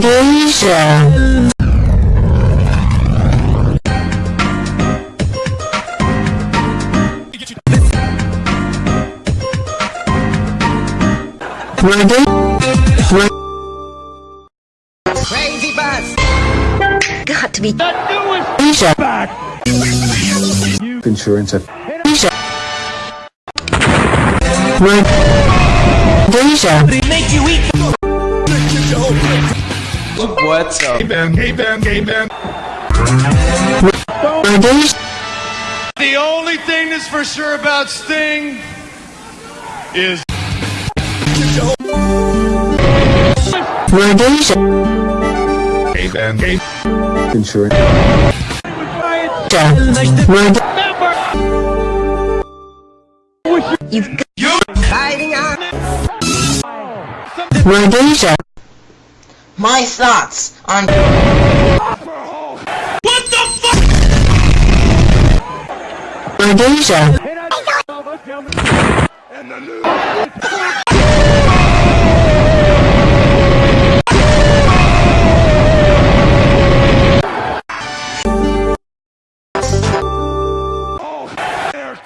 Foundation. Crazy bus. Got to be the newest back. Insurance. What's up? Hey Ben, hey Ben, hey Ben. The only thing that's for sure about Sting is. Hey hey. Insurance. You've got. You're fighting on my thoughts on What the fuck? Rhodesia.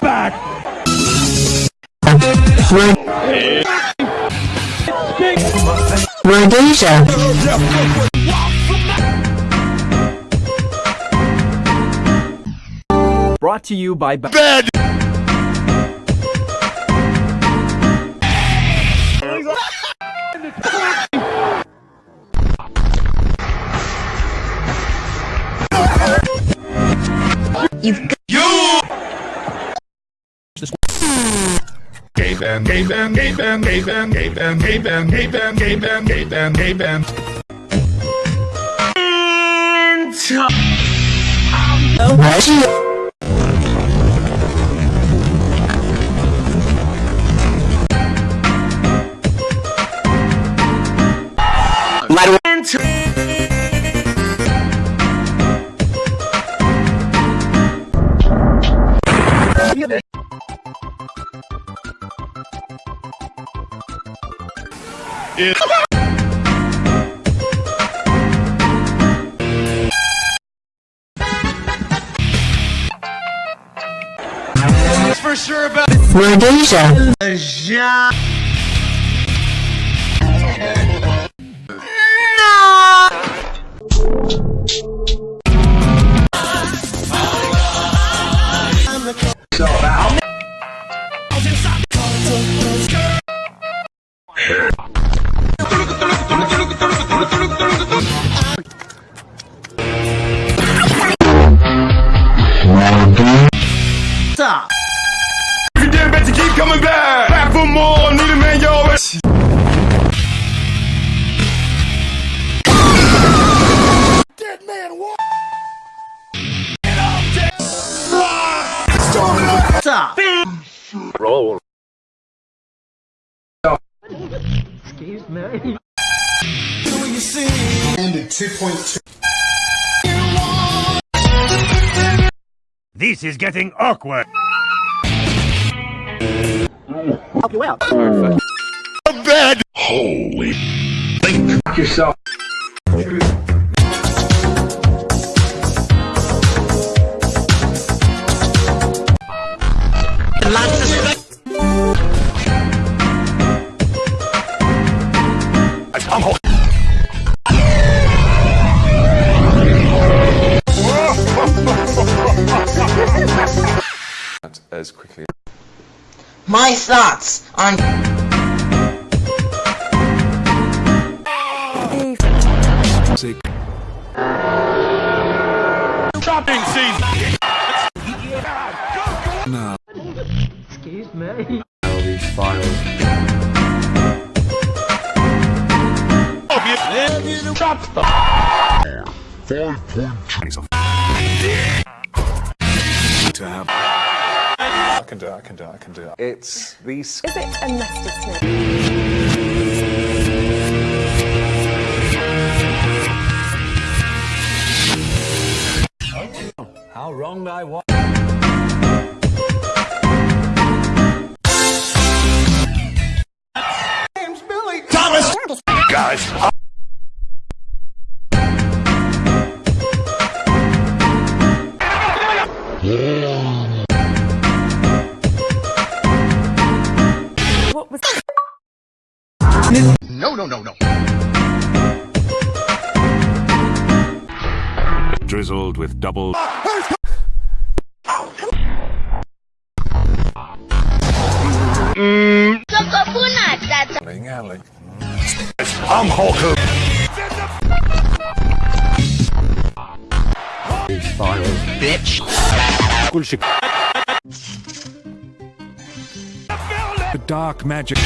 Back. Rhodesia. Brought to you by. bed. You've got Gay band, gay band, gay band, gay band, gay band, gay band, Is It's for sure about Rhodesia. 6.2. This is getting awkward. Help you out. A bed. Holy. Think yourself. I'm home. my thoughts on... Shopping season! No. Excuse me. These files. Five point can do it, I can do it, I can do it. It's these... Is it a mustard snake? How wrong I was. Name's Billy. Thomas. Guys. Yeah. No, no, no, no. Drizzled with double. Alley, alley. I'm Hulk Hogan. Bitch. The dark magic.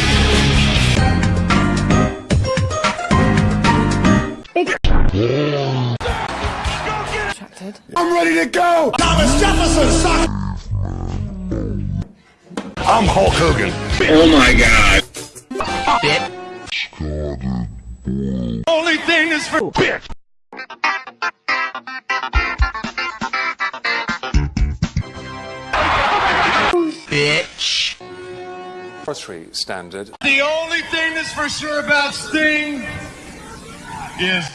I'm ready to go. Thomas Jefferson, suck. I'm Hulk Hogan. Oh my god. Bitch. Only thing is for bitch. Forestry standard. The only thing that's for sure about Sting is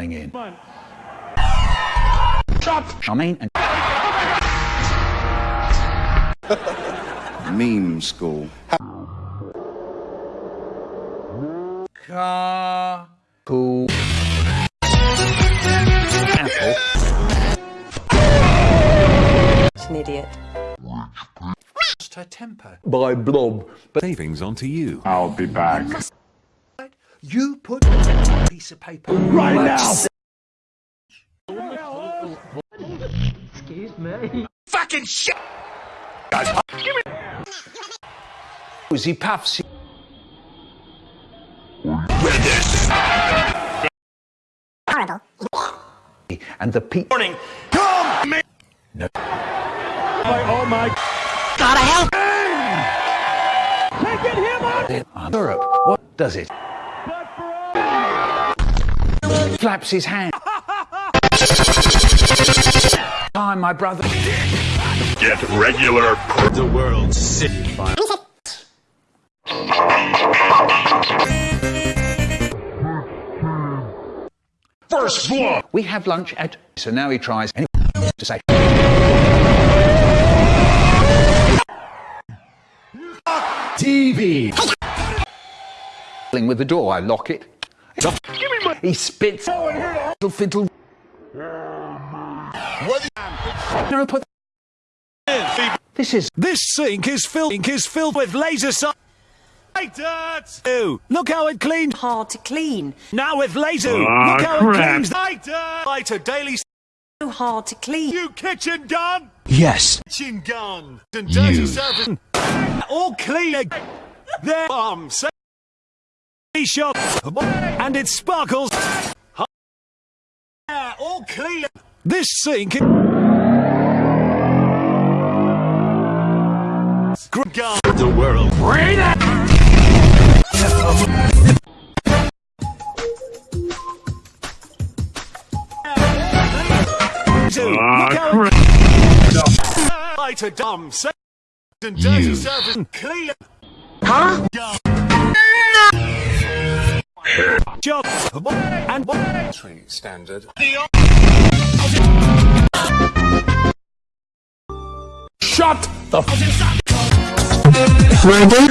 In. I mean, and Meme school. cool. Apple. An idiot. Lost her temper. By blob. But savings onto you. I'll be back. You put a piece of paper Right now. Excuse me. Fucking shit! He uh, puffs. And the peak. Morning. Come, me. No. Oh my. Gotta help. Europe. What does it? Flaps his hand. Time, my brother. Get regular. The world sick. First floor. We have lunch at. So now he tries to say. TV. Fiddling with the door, I lock it. He spits. Fiddle, fiddle. No, put. This is This sink is filled is filled with laser si- dirt. Ew, Look how it cleaned. Hard to clean. Now with laser. Aw, Look how crap. it cleans. Dirt. Lighter daily. So hard to clean. You kitchen gun. yes. Kitchen gun. And dirty service. All clean. Their bomb. Say shot. And it sparkles. Yeah, all clean. This sink. is- Gun. The world. Look Ah, how it lighter dumb. Say and dirty service. Clean. Huh? Job. And Forestry standard. Shut the Ready?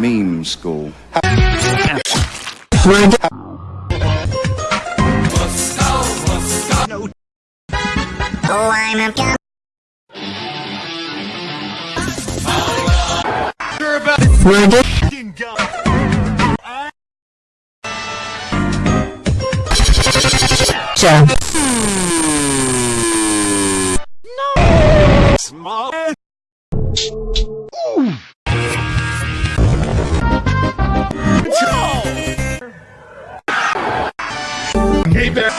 Meme school. Ready? Oh, I'm a gun. Ready? No. Small. Hey there.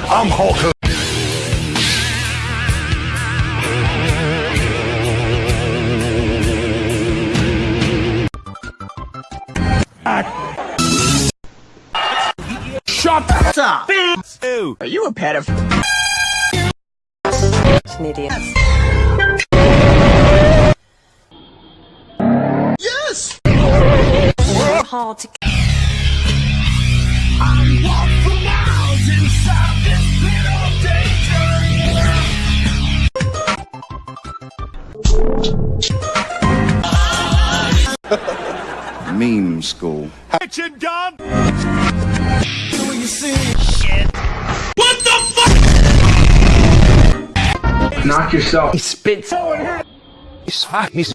I'm Hulk you! Are you a pedophile? An idiot. Yes! So hard to Meme school. Kitchen gun! Knock yourself. He spits. He's, hot. he's